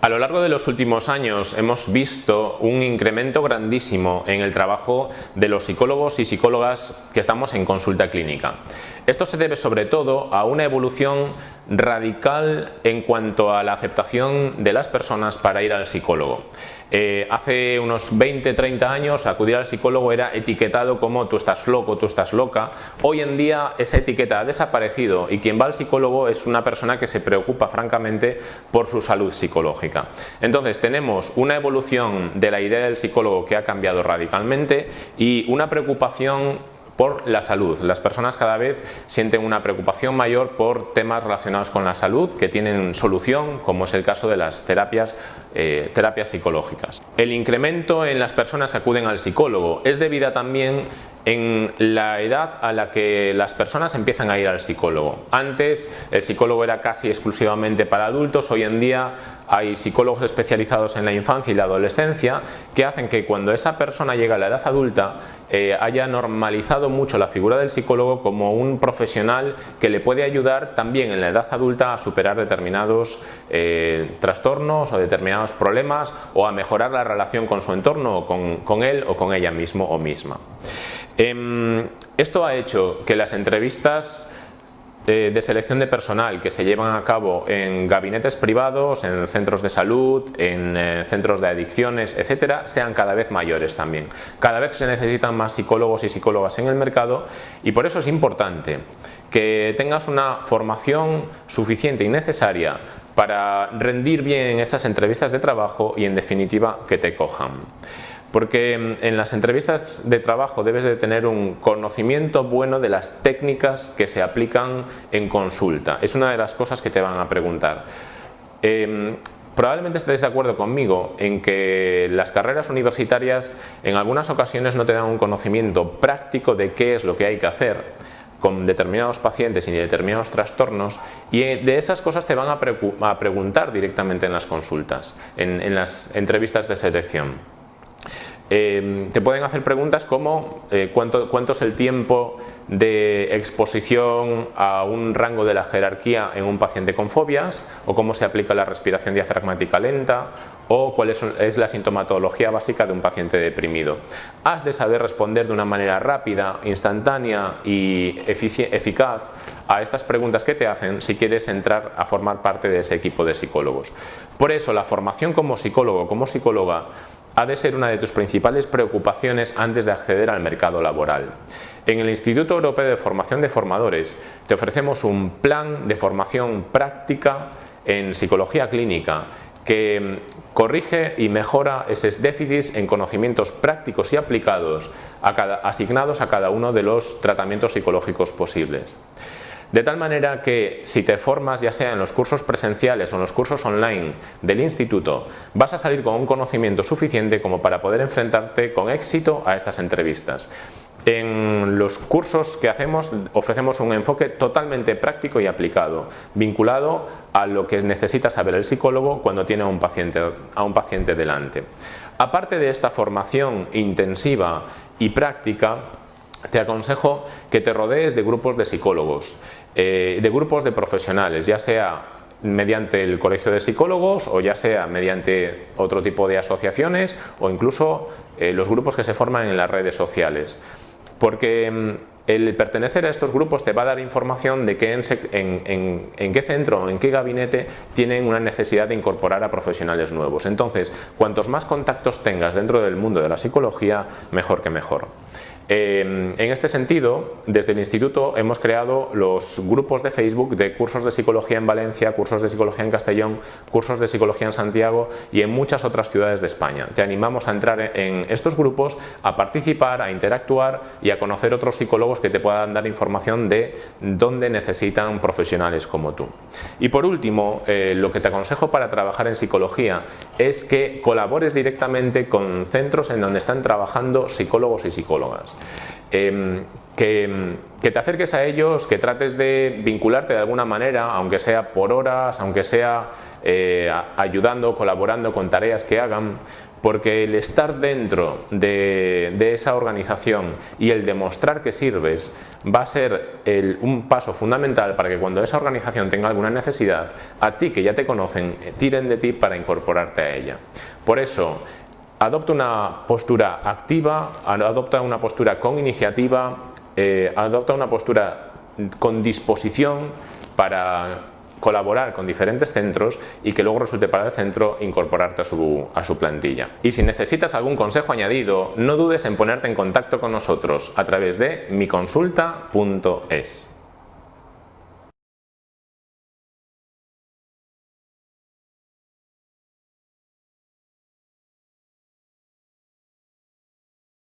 A lo largo de los últimos años hemos visto un incremento grandísimo en el trabajo de los psicólogos y psicólogas que estamos en consulta clínica. Esto se debe sobre todo a una evolución radical en cuanto a la aceptación de las personas para ir al psicólogo. Eh, hace unos 20-30 años acudir al psicólogo era etiquetado como tú estás loco, tú estás loca. Hoy en día esa etiqueta ha desaparecido y quien va al psicólogo es una persona que se preocupa francamente por su salud psicológica. Entonces tenemos una evolución de la idea del psicólogo que ha cambiado radicalmente y una preocupación por la salud. Las personas cada vez sienten una preocupación mayor por temas relacionados con la salud que tienen solución, como es el caso de las terapias, eh, terapias psicológicas. El incremento en las personas que acuden al psicólogo es debido también en la edad a la que las personas empiezan a ir al psicólogo. Antes el psicólogo era casi exclusivamente para adultos, hoy en día hay psicólogos especializados en la infancia y la adolescencia que hacen que cuando esa persona llega a la edad adulta eh, haya normalizado mucho la figura del psicólogo como un profesional que le puede ayudar también en la edad adulta a superar determinados eh, trastornos o determinados problemas o a mejorar la relación con su entorno, con, con él o con ella mismo o misma. Em, esto ha hecho que las entrevistas de, selección de personal que se llevan a cabo en gabinetes privados, en centros de salud, en eh, centros de adicciones, etcétera, sean cada vez mayores también. Cada vez se necesitan más psicólogos y psicólogas en el mercado y por eso es importante que tengas una formación suficiente y necesaria para rendir bien en esas entrevistas de trabajo y en definitiva que te cojan. Porque en las entrevistas de trabajo debes de tener un conocimiento bueno de las técnicas que se aplican en consulta. Es una de las cosas que te van a preguntar. Em, probablemente estés de acuerdo conmigo en que las carreras universitarias en algunas ocasiones no te dan un conocimiento práctico de qué es lo que hay que hacer con determinados pacientes y determinados trastornos y de esas cosas te van a, preguntar directamente en las consultas, en las entrevistas de selección. Em, te pueden hacer preguntas como eh, ¿cuánto, cuánto es el tiempo de exposición a un rango de la jerarquía en un paciente con fobias o cómo se aplica la respiración diafragmática lenta o cuál es, la sintomatología básica de un paciente deprimido. Has de saber responder de una manera rápida, instantánea y eficaz a estas preguntas que te hacen si quieres entrar a formar parte de ese equipo de psicólogos. Por eso la formación como psicólogo, como psicóloga ha de ser una de tus principales preocupaciones antes de acceder al mercado laboral. En el Instituto Europeo de Formación de Formadores te ofrecemos un plan de formación práctica en psicología clínica que corrige y mejora esos déficits en conocimientos prácticos y aplicados asignados a cada uno de los tratamientos psicológicos posibles. De tal manera que si te formas ya sea en los cursos presenciales o en los cursos online del instituto, vas a salir con un conocimiento suficiente como para poder enfrentarte con éxito a estas entrevistas. En los cursos que hacemos ofrecemos un enfoque totalmente práctico y aplicado, vinculado a lo que necesita saber el psicólogo cuando tiene a un paciente, a un paciente delante. Aparte de esta formación intensiva y práctica, te aconsejo que te rodees de grupos de psicólogos, eh, de grupos de profesionales, ya sea mediante el colegio de psicólogos o ya sea mediante otro tipo de asociaciones o incluso eh, los grupos que se forman en las redes sociales. Porque mm, el pertenecer a estos grupos te va a dar información de en, qué centro o en qué gabinete tienen una necesidad de incorporar a profesionales nuevos. Entonces, cuantos más contactos tengas dentro del mundo de la psicología, mejor que mejor. Em, en este sentido, desde el Instituto hemos creado los grupos de Facebook de cursos de psicología en Valencia, cursos de psicología en Castellón, cursos de psicología en Santiago y en muchas otras ciudades de España. Te animamos a entrar en estos grupos, a participar, a interactuar y a conocer otros psicólogos que te puedan dar información de dónde necesitan profesionales como tú. Y por último, eh, lo que te aconsejo para trabajar en psicología es que colabores directamente con centros en donde están trabajando psicólogos y psicólogas. Em, que, te acerques a ellos, que trates de vincularte de alguna manera, aunque sea por horas, aunque sea eh, ayudando, colaborando con tareas que hagan, porque el estar dentro de, esa organización y el demostrar que sirves va a ser un paso fundamental para que cuando esa organización tenga alguna necesidad, a ti que ya te conocen, tiren de ti para incorporarte a ella. Por eso, adopta una postura activa, adopta una postura con iniciativa, eh, adopta una postura con disposición para colaborar con diferentes centros y que luego resulte para el centro incorporarte a su, a su plantilla. Y si necesitas algún consejo añadido, no dudes en ponerte en contacto con nosotros a través de miconsulta.es.